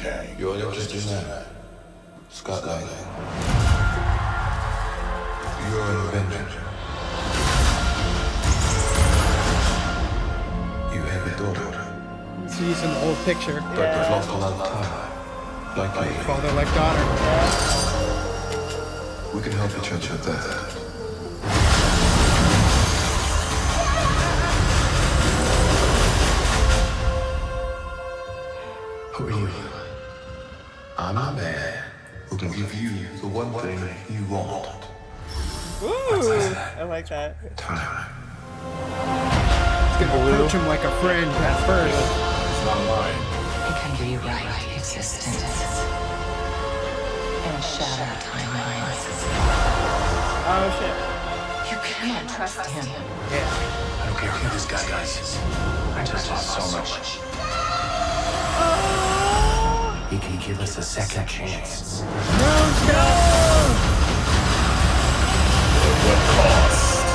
Kang. You're interested in that? Scott Lang. You're an Avenger. You have a daughter, So use an old picture. but you've lost a lot of time. Like me. Father like daughter. We can help each other with that. I'm a man who can give you the one thing you want. Ooh, I like that. Time. Gonna approach him like a friend at first. It's not mine. It can rewrite existence and shatter timelines. Oh shit. You cannot trust him. Yeah. I don't care who this guy is. I just have so much. He can give us a second chance. What cost?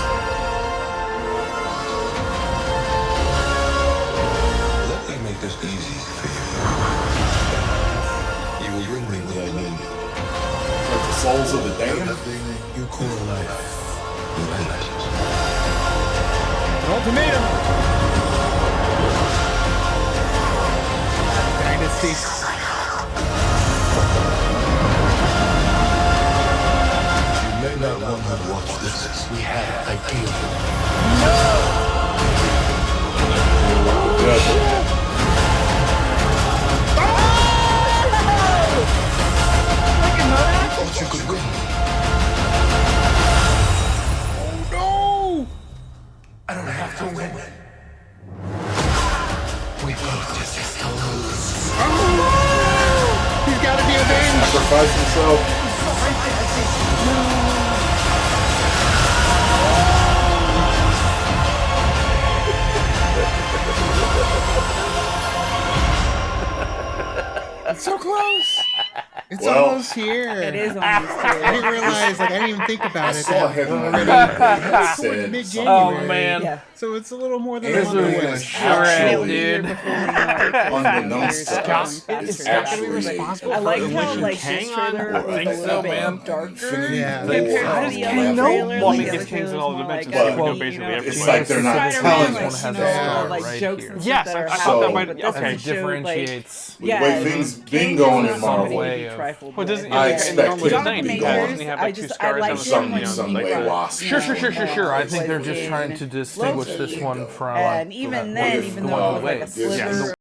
Let me make this easy for you. You will bring me what I need. Like the souls of the damned? Everything you call life will end. Ultimatum. Dynasty. This. We have ideal. Thought you could win. No! I don't have to win. We both just have to lose. Gotta be avenged. Sacrifice himself. So close. It's Well, almost here. It is on I didn't realize, like, I didn't even think I about it. saw that him already. already It said mid-January. Oh, man. Yeah. So it's a little more than And a month we're away. gonna actually, dude. unbeknownst to us, Is is Scott gonna be actually responsible I like how like Kang this on? trailer I was think a so, little bit man. darker. Yeah. compared How does Kang know? trailer. Well, I Like, mean, it's other King's in all was more dimensions. like, You uh, basically know, every It's like they're not second telling one us. has a Yeah. star like jokes Yes, stuff I, that thought that might okay doesn't show, like- differentiates. With the way things been going in Marvel, way of- trifled Well, with. doesn't I expect normally it the to be gone. doesn't he have I like two just- I scars like on him some some he way brought- lost. Sure, sure, sure, sure, sure. I think they're just trying to distinguish this one from And even What then, even though it was like a with- sliver Yeah,